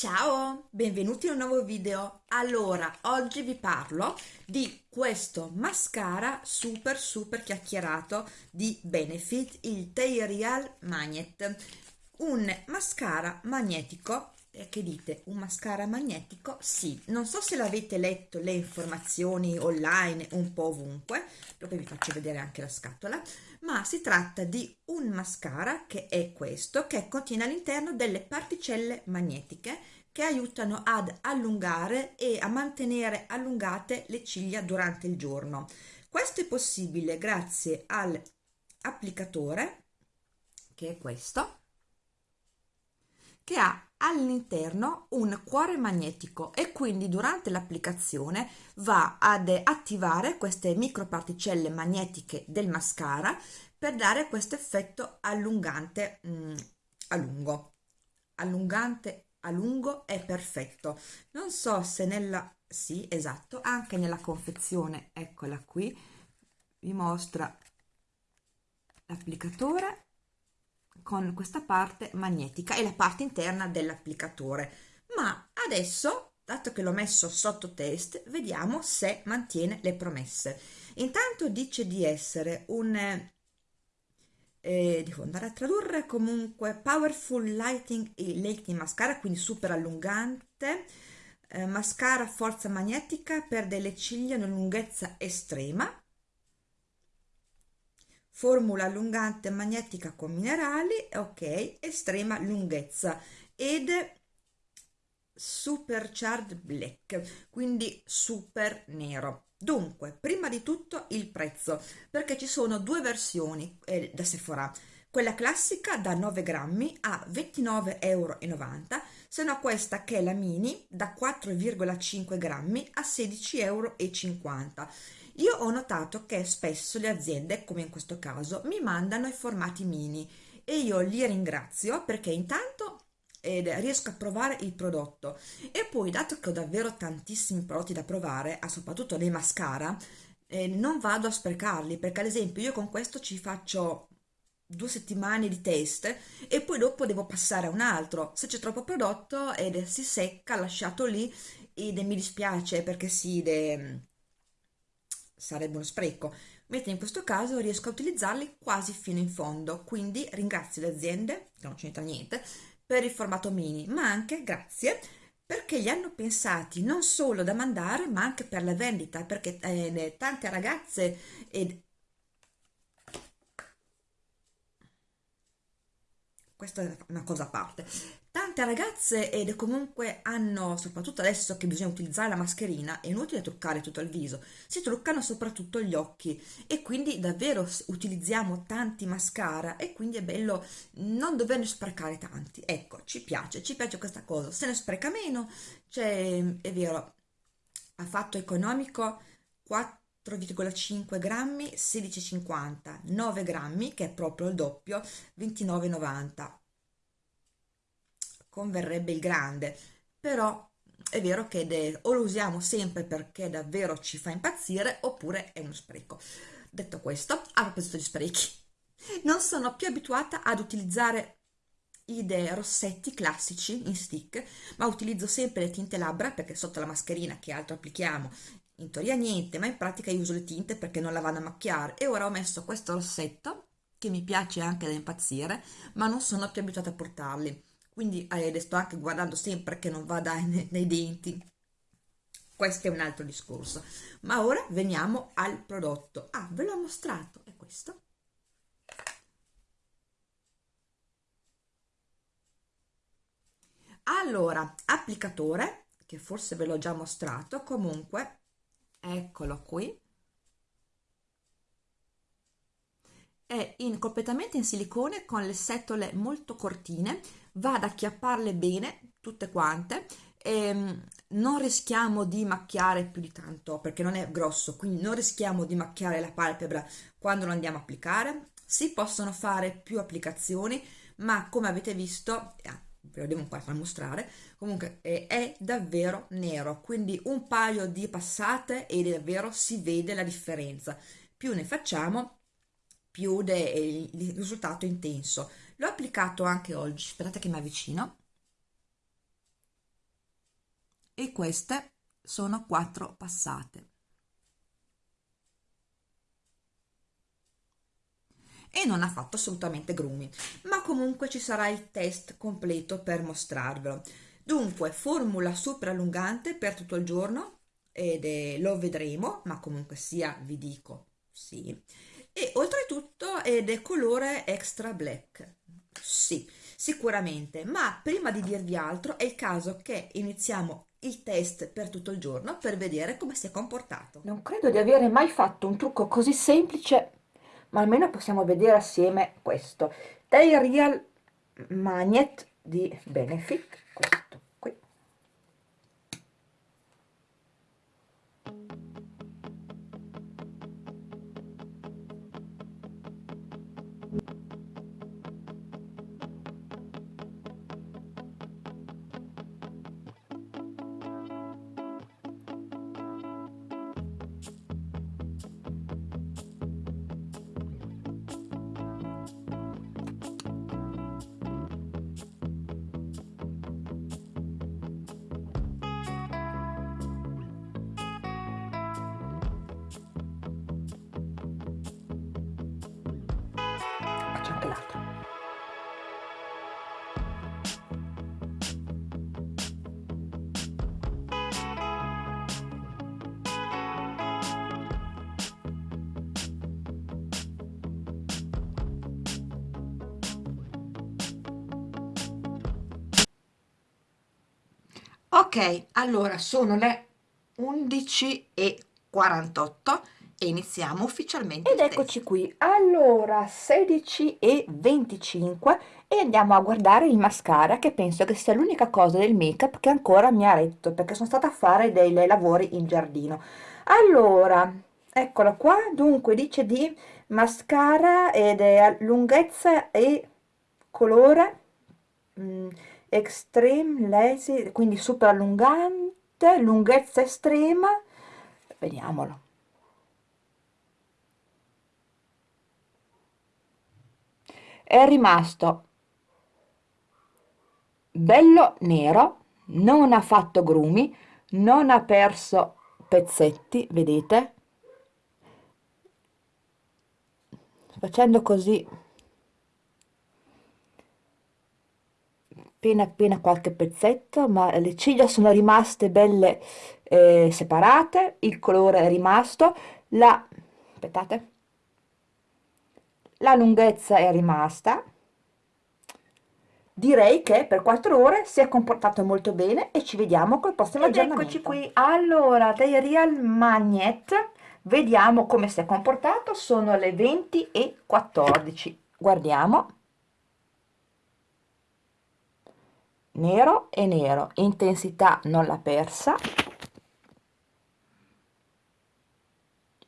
Ciao, benvenuti in un nuovo video. Allora, oggi vi parlo di questo mascara super super chiacchierato di Benefit, il T-Real Magnet. Un mascara magnetico che dite? Un mascara magnetico? Sì. Non so se l'avete letto le informazioni online un po' ovunque. Dopo vi faccio vedere anche la scatola. Ma si tratta di un mascara che è questo che contiene all'interno delle particelle magnetiche che aiutano ad allungare e a mantenere allungate le ciglia durante il giorno. Questo è possibile grazie all'applicatore che è questo che ha all'interno un cuore magnetico e quindi durante l'applicazione va ad attivare queste microparticelle magnetiche del mascara per dare questo effetto allungante mm, a lungo. Allungante a lungo è perfetto. Non so se nella sì esatto anche nella confezione eccola qui vi mostra l'applicatore con questa parte magnetica e la parte interna dell'applicatore. Ma adesso dato che l'ho messo sotto test vediamo se mantiene le promesse. Intanto dice di essere un eh, devo andare a tradurre comunque powerful lighting e lighting mascara quindi super allungante eh, mascara forza magnetica per delle ciglia in lunghezza estrema formula allungante magnetica con minerali ok estrema lunghezza ed supercharged black quindi super nero. Dunque prima di tutto il prezzo perché ci sono due versioni eh, da Sephora. Quella classica da 9 grammi a 29,90 euro se no questa che è la mini da 4,5 grammi a 16,50 euro io ho notato che spesso le aziende, come in questo caso, mi mandano i formati mini e io li ringrazio perché intanto eh, riesco a provare il prodotto. E poi dato che ho davvero tantissimi prodotti da provare, soprattutto dei mascara, eh, non vado a sprecarli perché ad esempio io con questo ci faccio due settimane di test e poi dopo devo passare a un altro. Se c'è troppo prodotto ed si secca lasciato lì ed mi dispiace perché si de, sarebbe uno spreco, mentre in questo caso riesco a utilizzarli quasi fino in fondo, quindi ringrazio le aziende, che non c'entra niente, per il formato mini, ma anche grazie perché li hanno pensati non solo da mandare ma anche per la vendita, perché eh, tante ragazze ed questa è una cosa a parte tante ragazze ed comunque hanno soprattutto adesso che bisogna utilizzare la mascherina è inutile truccare tutto il viso si truccano soprattutto gli occhi e quindi davvero utilizziamo tanti mascara e quindi è bello non doverne sprecare tanti. Ecco ci piace ci piace questa cosa. Se ne spreca meno cioè è vero a fatto economico 4,5 grammi 16,50 9 grammi che è proprio il doppio 29,90 converrebbe il grande. Però è vero che de, o lo usiamo sempre perché davvero ci fa impazzire oppure è uno spreco. Detto questo a proposito di sprechi non sono più abituata ad utilizzare i rossetti classici in stick ma utilizzo sempre le tinte labbra perché sotto la mascherina che altro applichiamo? In teoria niente ma in pratica io uso le tinte perché non la vado a macchiare. E ora ho messo questo rossetto che mi piace anche da impazzire ma non sono più abituata a portarli quindi eh, sto anche guardando sempre che non vada nei, nei denti. Questo è un altro discorso. Ma ora veniamo al prodotto. Ah ve l'ho mostrato. È questo. Allora applicatore che forse ve l'ho già mostrato comunque eccolo qui. È in, completamente in silicone con le setole molto cortine va ad acchiapparle bene tutte quante e ehm, non rischiamo di macchiare più di tanto perché non è grosso quindi non rischiamo di macchiare la palpebra quando lo andiamo a applicare. Si possono fare più applicazioni ma come avete visto eh, ve lo devo po' far mostrare comunque è, è, davvero nero quindi un paio di passate e davvero si vede la differenza. Più ne facciamo più de, il risultato intenso l'ho applicato anche oggi aspettate che mi avvicino. E queste sono quattro passate. E non ha fatto assolutamente grumi ma comunque ci sarà il test completo per mostrarvelo. Dunque formula super allungante per tutto il giorno ed è, lo vedremo ma comunque sia vi dico sì. E oltretutto è colore extra black sì sicuramente. Ma prima di dirvi altro è il caso che iniziamo il test per tutto il giorno per vedere come si è comportato. Non credo di avere mai fatto un trucco così semplice ma almeno possiamo vedere assieme questo. Dei real magnet di benefit ok allora sono le 11 e 48 e iniziamo ufficialmente ed eccoci qui. Allora 16 e 25 e andiamo a guardare il mascara che penso che sia l'unica cosa del make up che ancora mi ha retto perché sono stata a fare dei lavori in giardino. Allora eccolo qua. Dunque dice di mascara ed è lunghezza e colore. Mm, extreme lazy quindi super allungante lunghezza estrema. Vediamolo. È rimasto bello nero non ha fatto grumi non ha perso pezzetti vedete? Facendo così appena appena qualche pezzetto ma le ciglia sono rimaste belle eh, separate il colore è rimasto la aspettate la lunghezza è rimasta. Direi che per 4 ore si è comportato molto bene e ci vediamo col prossimo Ed aggiornamento. eccoci qui. Allora dei real magnet vediamo come si è comportato. Sono le 20 e 14 guardiamo nero e nero intensità non l'ha persa.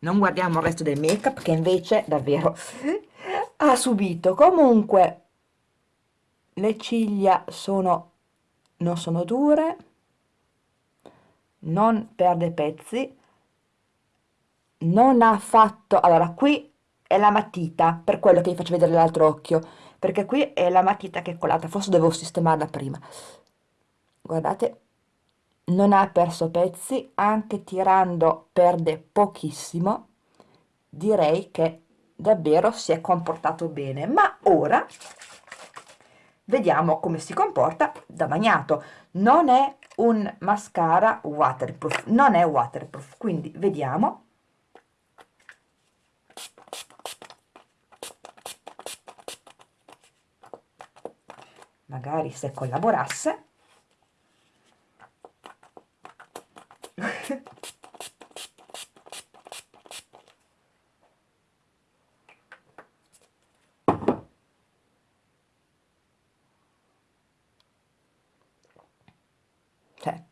Non guardiamo il resto del make up che invece davvero ha subito. Comunque le ciglia sono non sono dure non perde pezzi non ha fatto allora qui è la matita per quello che vi faccio vedere l'altro occhio perché qui è la matita che è colata forse dovevo sistemarla prima. Guardate non ha perso pezzi anche tirando perde pochissimo. Direi che davvero si è comportato bene. Ma ora vediamo come si comporta da bagnato. Non è un mascara waterproof non è waterproof. Quindi vediamo magari se collaborasse. Cioè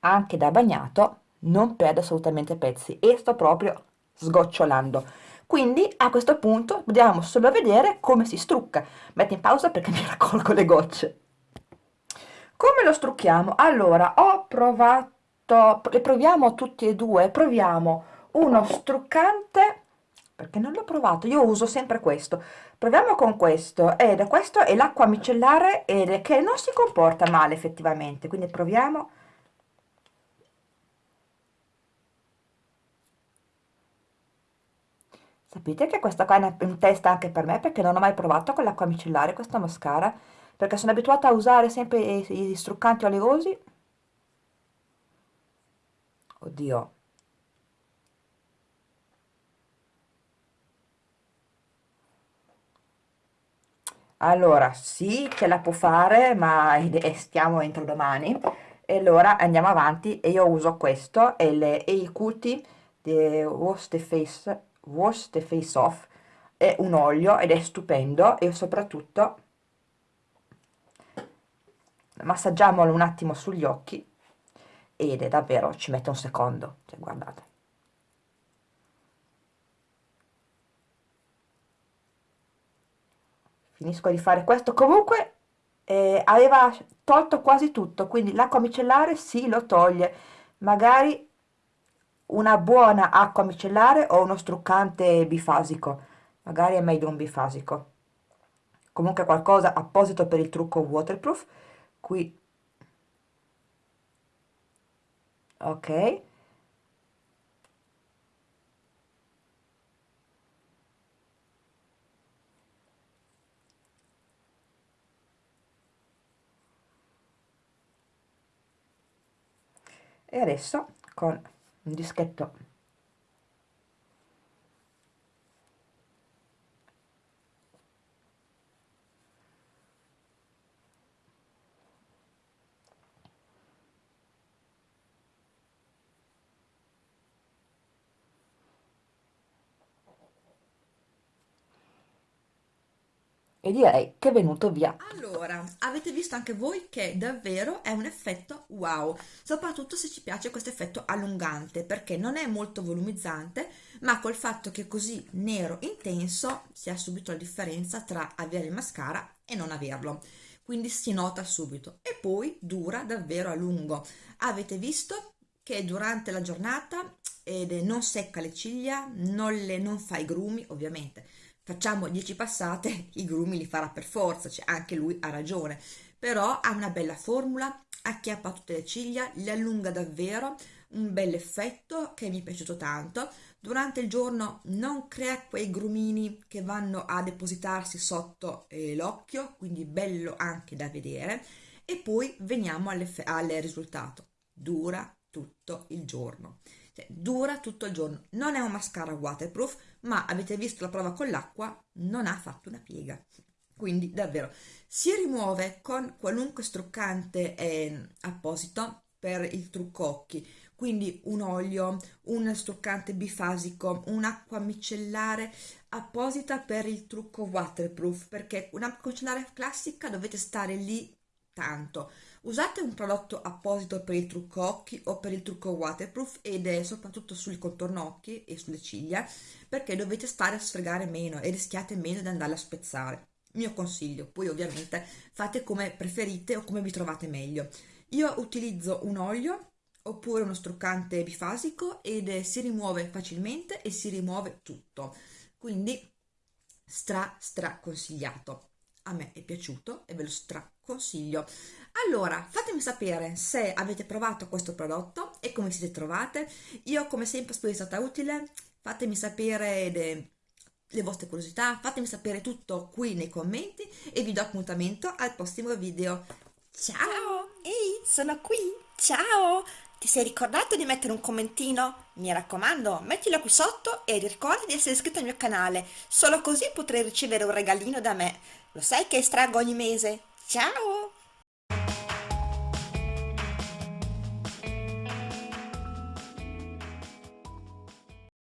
anche da bagnato non perde assolutamente pezzi e sto proprio sgocciolando quindi a questo punto dobbiamo solo vedere come si strucca metto in pausa perché mi raccolgo le gocce come lo strucchiamo allora ho provato le proviamo tutti e due proviamo uno struccante perché non l'ho provato, io uso sempre questo. Proviamo con questo, ed questo è l'acqua micellare ed che non si comporta male effettivamente, quindi proviamo. Sapete che questa qua è un test anche per me perché non ho mai provato con l'acqua micellare questa mascara, perché sono abituata a usare sempre i struccanti oleosi. Oddio, Allora, sì, ce la può fare, ma stiamo entro domani. E allora andiamo avanti e io uso questo, è il Eikuti di Wash the Face, Wash the Face Off. È un olio ed è stupendo e soprattutto massaggiamolo un attimo sugli occhi ed è davvero, ci mette un secondo, cioè guardate. finisco di fare questo comunque eh, aveva tolto quasi tutto quindi l'acqua micellare sì lo toglie magari una buona acqua micellare o uno struccante bifasico. Magari è meglio un bifasico. Comunque qualcosa apposito per il trucco waterproof. Qui. Ok. E adesso con un dischetto e direi che è venuto via. Allora, avete visto anche voi che davvero è un effetto wow, soprattutto se ci piace questo effetto allungante, perché non è molto volumizzante, ma col fatto che è così nero intenso si ha subito la differenza tra avere il mascara e non averlo. Quindi si nota subito e poi dura davvero a lungo. Avete visto che durante la giornata ed non secca le ciglia, non, le, non fa i grumi ovviamente, facciamo 10 passate, i grumi li farà per forza, cioè anche lui ha ragione, però ha una bella formula, acchiappa tutte le ciglia, le allunga davvero, un bel effetto che mi è piaciuto tanto. Durante il giorno non crea quei grumini che vanno a depositarsi sotto eh, l'occhio, quindi bello anche da vedere. E poi veniamo al risultato. Dura tutto il giorno cioè, dura tutto il giorno non è un mascara waterproof ma avete visto la prova con l'acqua non ha fatto una piega. Quindi davvero si rimuove con qualunque struccante eh, apposito per il trucco occhi. Quindi un olio, un struccante bifasico, un'acqua micellare apposita per il trucco waterproof perché un'acqua micellare classica dovete stare lì tanto usate un prodotto apposito per il trucco occhi o per il trucco waterproof ed è soprattutto sul contorno occhi e sulle ciglia perché dovete stare a sfregare meno e rischiate meno di andare a spezzare. Mio consiglio poi ovviamente fate come preferite o come vi trovate meglio. Io utilizzo un olio oppure uno struccante bifasico ed si rimuove facilmente e si rimuove tutto. Quindi stra stra consigliato. A me è piaciuto e ve lo stra consiglio allora, fatemi sapere se avete provato questo prodotto e come siete trovate. Io come sempre spero sia stata utile. Fatemi sapere le, le vostre curiosità, fatemi sapere tutto qui nei commenti e vi do appuntamento al prossimo video. Ciao! Ehi, sono qui! Ciao! Ti sei ricordato di mettere un commentino? Mi raccomando, mettilo qui sotto e ricorda di essere iscritto al mio canale. Solo così potrai ricevere un regalino da me. Lo sai che estraggo ogni mese? Ciao!